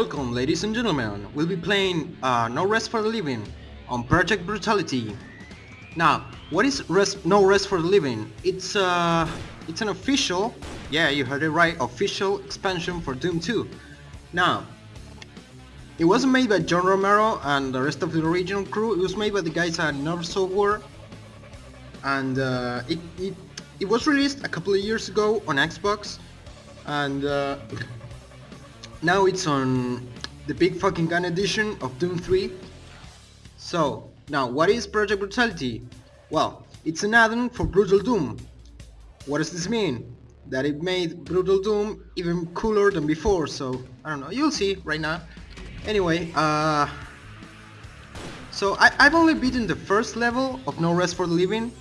Welcome ladies and gentlemen, we'll be playing uh, No Rest for the Living on Project Brutality. Now, what is rest, No Rest for the Living? It's uh, it's an official, yeah you heard it right, official expansion for Doom 2. Now, it wasn't made by John Romero and the rest of the original crew, it was made by the guys at Nerve Software and uh, it, it, it was released a couple of years ago on Xbox and uh, now it's on the big fucking gun edition of Doom 3. So, now what is Project Brutality? Well, it's an add-on for Brutal Doom. What does this mean? That it made Brutal Doom even cooler than before, so I don't know, you'll see right now. Anyway, uh... So I, I've only beaten the first level of No Rest for the Living,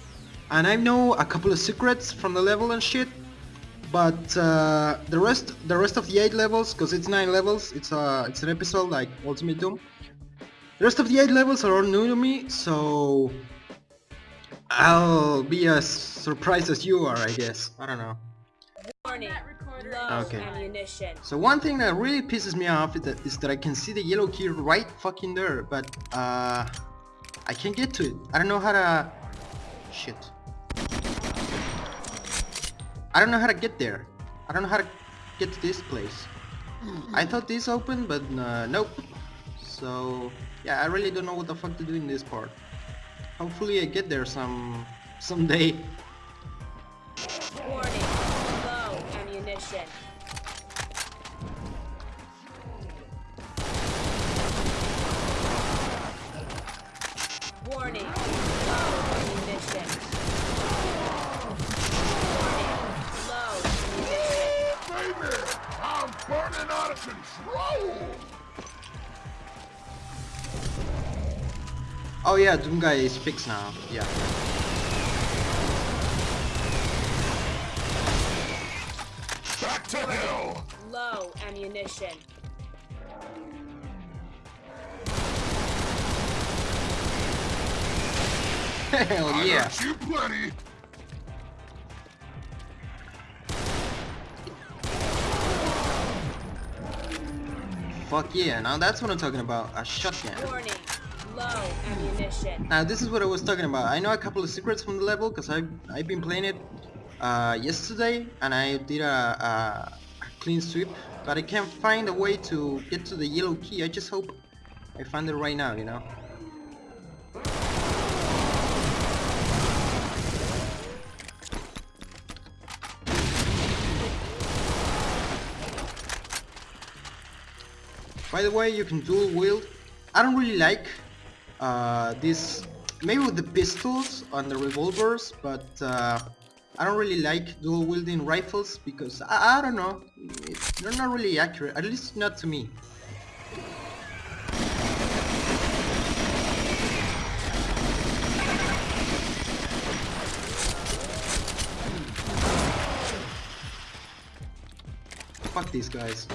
and I know a couple of secrets from the level and shit, but uh, the rest the rest of the eight levels because it's nine levels it's uh it's an episode like ultimate doom the rest of the eight levels are all new to me so i'll be as surprised as you are i guess i don't know Warning. Okay. ammunition. so one thing that really pisses me off is that, is that i can see the yellow key right fucking there but uh i can't get to it i don't know how to shit I don't know how to get there. I don't know how to get to this place. I thought this opened, but uh, nope. So yeah, I really don't know what the fuck to do in this part. Hopefully I get there some someday. Warning. Yeah, Doom guy is fixed now. Yeah. Back to hell! Low ammunition. Hell I yeah. got you plenty! Fuck yeah. Now that's what I'm talking about. A shotgun. Warning. Now this is what I was talking about. I know a couple of secrets from the level because I've, I've been playing it uh, yesterday and I did a, a, a clean sweep but I can't find a way to get to the yellow key. I just hope I find it right now, you know. By the way, you can dual wield. I don't really like uh, this, maybe with the pistols and the revolvers, but uh, I don't really like dual wielding rifles because I, I don't know, it- they're not really accurate, at least not to me. Fuck these guys.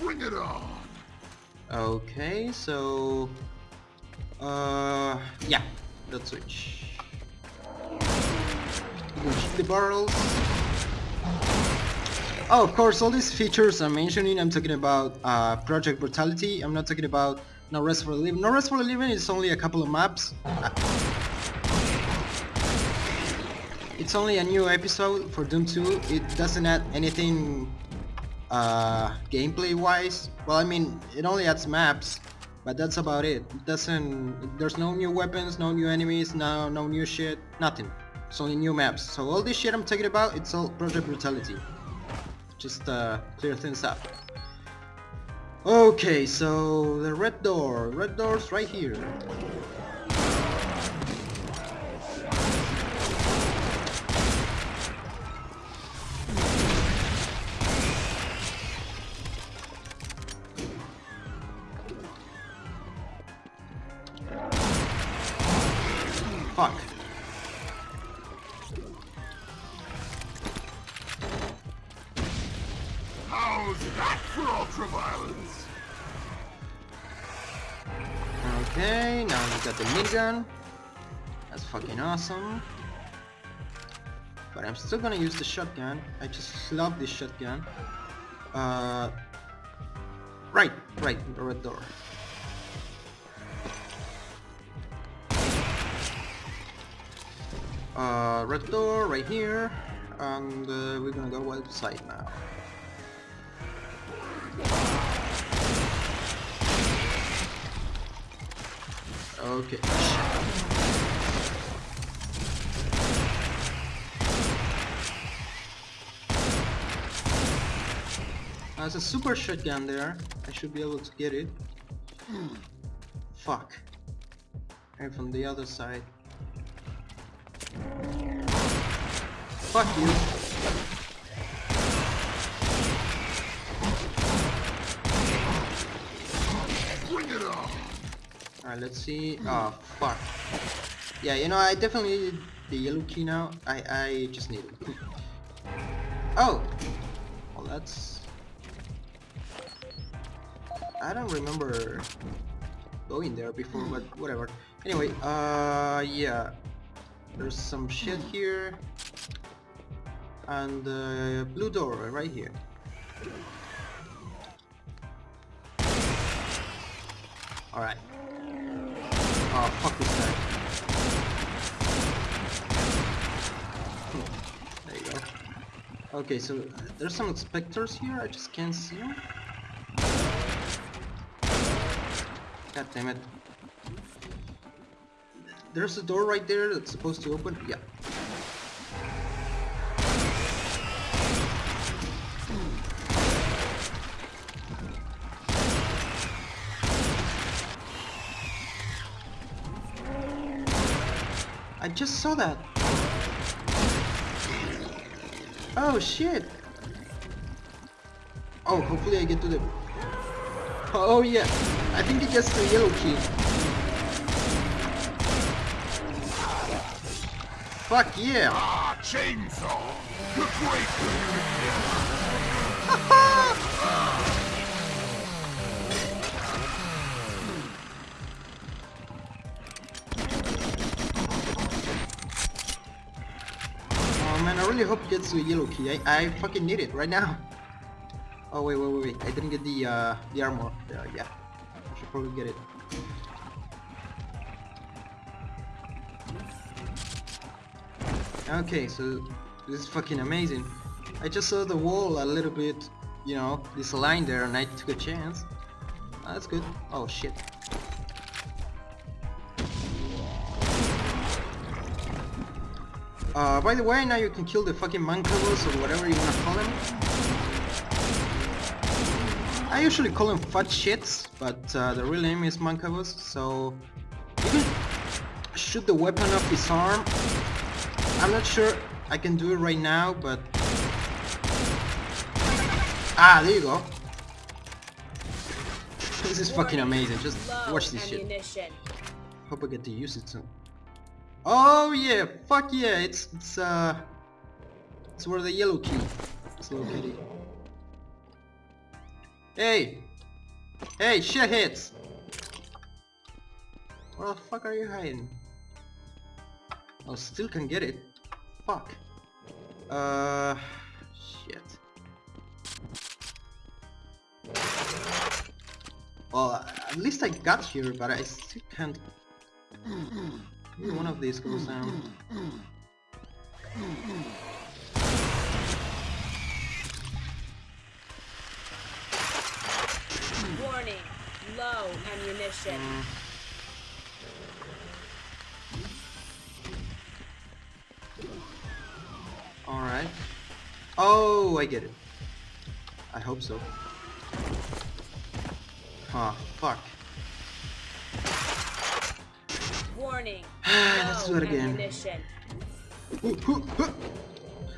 Bring it on! Okay, so... Uh, yeah, let's switch. Shoot the barrels. Oh, of course, all these features I'm mentioning, I'm talking about uh, Project Brutality. I'm not talking about No Rest for the Living. No Rest for the Living is only a couple of maps. It's only a new episode for Doom 2. It doesn't add anything uh, gameplay wise. Well, I mean, it only adds maps, but that's about it. It doesn't. There's no new weapons, no new enemies, no no new shit, nothing. It's only new maps. So all this shit I'm talking about, it's all Project Brutality. Just uh, clear things up. Okay, so the red door. Red door's right here. Minigun. That's fucking awesome. But I'm still gonna use the shotgun. I just love this shotgun. Uh, right, right, the red door. Uh, red door right here, and uh, we're gonna go outside now. Okay. There's a super shotgun there. I should be able to get it. Fuck. And from the other side. Fuck you. Bring it on. Alright, let's see. Oh, fuck. Yeah, you know, I definitely need the yellow key now. I, I just need it. Oh! Well, that's... I don't remember going there before, but whatever. Anyway, uh, yeah. There's some shit here. And uh, blue door right here. Alright. Oh, fuck this guy. There you go. Okay, so uh, there's some specters here, I just can't see them. God damn it. There's a door right there that's supposed to open. Yeah. Just saw that. Oh shit. Oh, hopefully I get to the... Oh yeah, I think it gets the yellow key. Fuck yeah! Ah, chainsaw. The great. Really hope gets a yellow key. I, I fucking need it right now. Oh wait, wait, wait, wait. I didn't get the uh, the armor. Uh, yeah, I should probably get it. Okay, so this is fucking amazing. I just saw the wall a little bit, you know, this line there, and I took a chance. Ah, that's good. Oh shit. Uh, by the way, now you can kill the fucking mancubus or whatever you wanna call them. I usually call them fat shits, but uh, the real name is mancubus, so you can shoot the weapon off his arm. I'm not sure I can do it right now, but... Ah, there you go. This is fucking amazing, just watch this shit. Hope I get to use it soon. Oh yeah, fuck yeah, it's it's uh it's where the yellow key is located. Hey! Hey, shitheads! Where the fuck are you hiding? I still can get it. Fuck. Uh shit. Well, at least I got here, but I still can't one of these goes down. Warning. Low ammunition. Alright. Oh, I get it. I hope so. Ah, fuck. Warning. Let's do it again. ammunition. Ooh, hoo, hoo.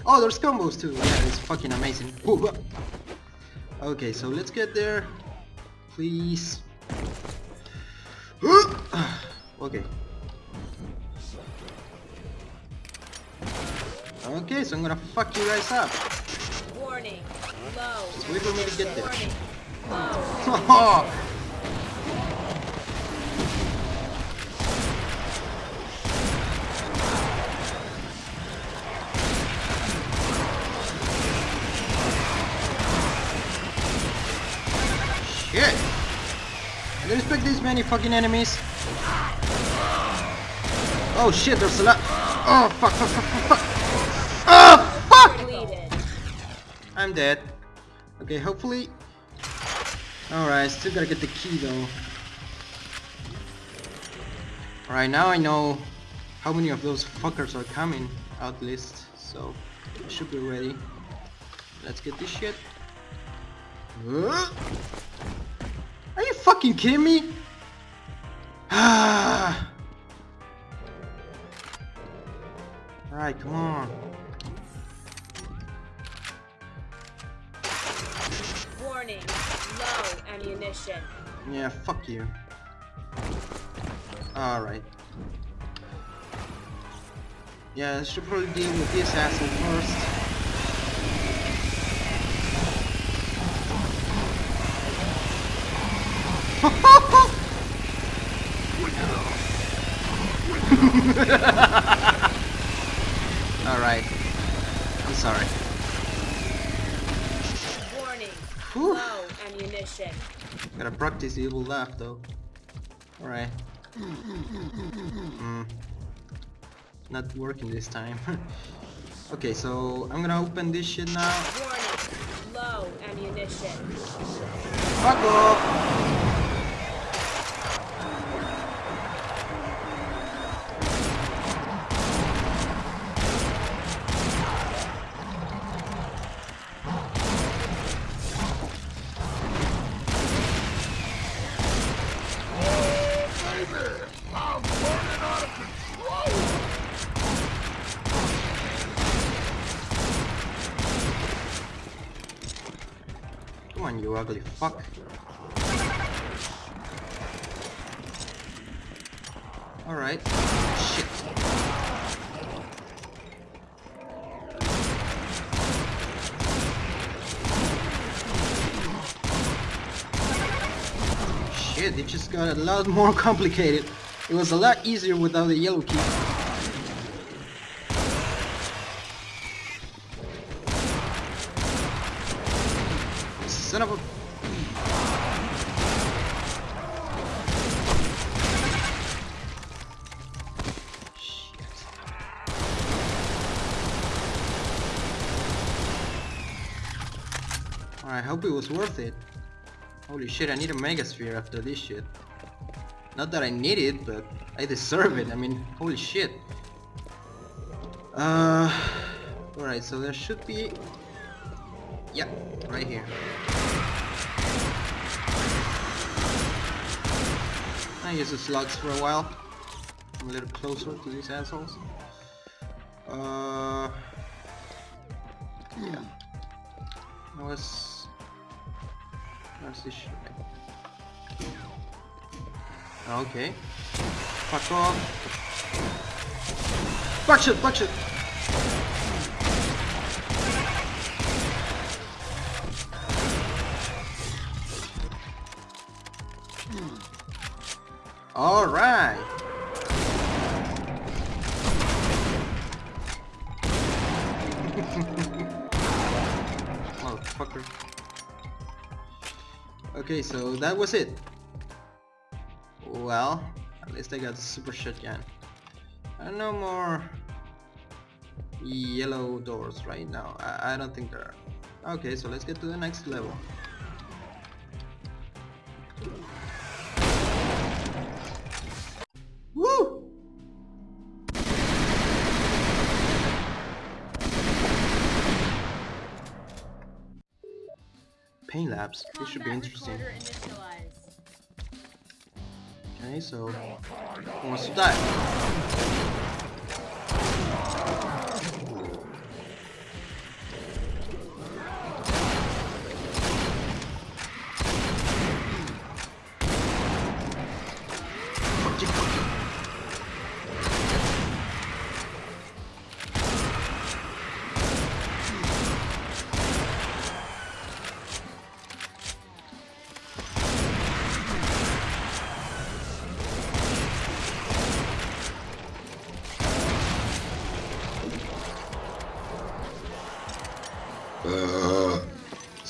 Oh, there's combos too. Yeah, it's fucking amazing. Okay, so let's get there. Please. Okay. Okay, so I'm gonna fuck you guys up. Warning. Low. Just wait for me to get there. Warning. Low. Oh. Expect this many fucking enemies. Oh shit, there's a lot. Oh fuck, fuck, fuck, fuck. Oh fuck! I'm dead. Okay, hopefully. Alright, still gotta get the key though. Alright, now I know how many of those fuckers are coming out list, so I should be ready. Let's get this shit. Uh, Are you fucking kidding me? Ah. Alright, come on. Warning. Low ammunition. Yeah, fuck you. Alright. Yeah, I should probably deal with this asshole first. Alright. I'm sorry. Warning. Whew. Low ammunition. Gotta practice evil laugh though. Alright. Mm. Not working this time. okay, so I'm gonna open this shit now. Warning. Low ammunition. Fuck off! You ugly fuck. Alright. Shit. Shit, it just got a lot more complicated. It was a lot easier without the yellow key. I hope it was worth it. Holy shit, I need a Megasphere after this shit. Not that I need it, but I deserve it. I mean, holy shit. Uh, alright, so there should be... Yeah, right here. I use the slugs for a while. I'm a little closer to these assholes. Uh, yeah. What's what's this shit? Ah, okay. Fuck off. Fuck shit, fuck hmm. Okay, so that was it. Well, at least I got the super shotgun. And no more yellow doors right now. I, I don't think there are. Okay, so let's get to the next level. Labs. This should be interesting. Okay, so who wants to die?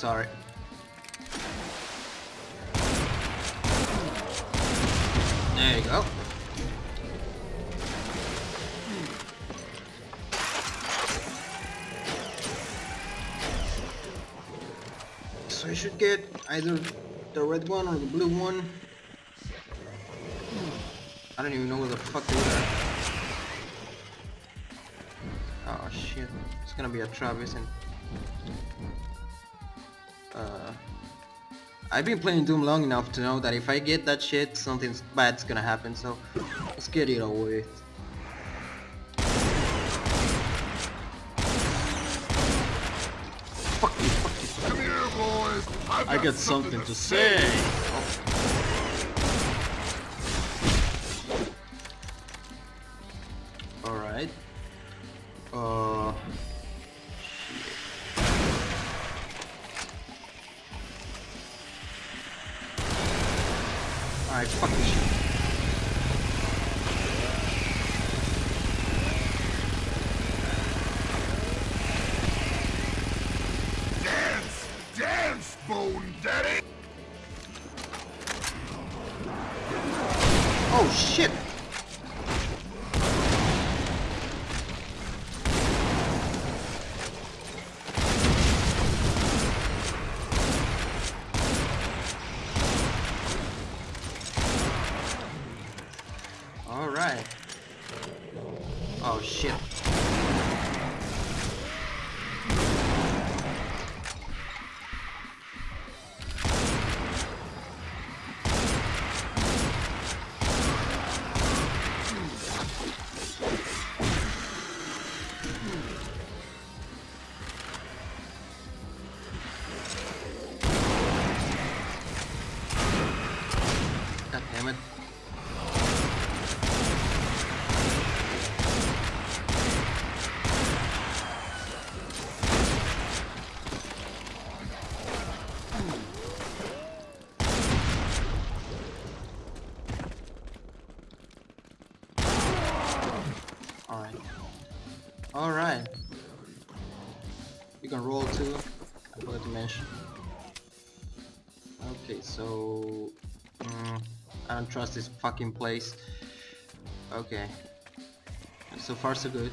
sorry. There you go. So I should get either the red one or the blue one. I don't even know where the fuck they are. Oh shit, it's gonna be a Travis and I've been playing Doom long enough to know that if I get that shit, something bad's gonna happen, so let's get it over with. Fuck you, fuck you. Here, boys. I've got something to say. Alright. God trust this fucking place. Okay. So far so good.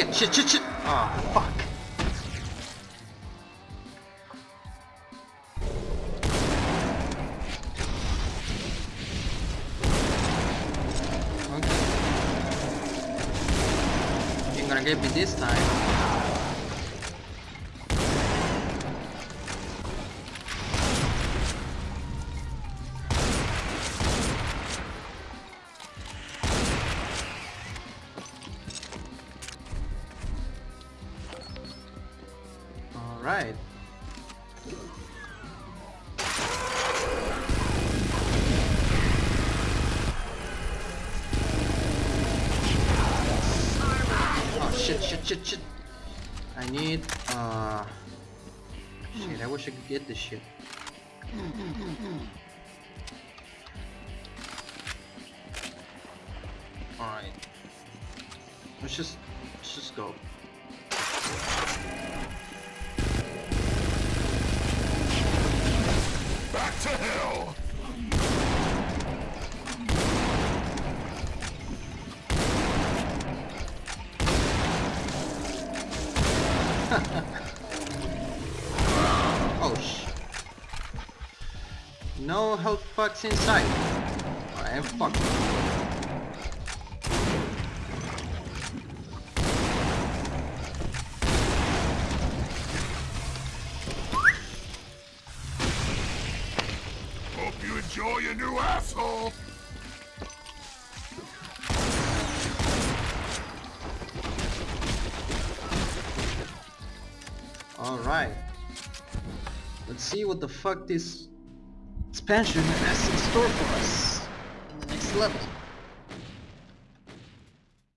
Shit, shit, shit, shit! Oh fuck. Okay. Ain't gonna get me this time. Shit, shit, shit, shit. I need, uh... Shit, I wish I could get this shit. Alright. Let's just, let's just go. Back to hell. No health fucks inside. I am fucked. Hope you enjoy your new asshole. Alright. Let's see what the fuck this expansion has in store for us in the next level.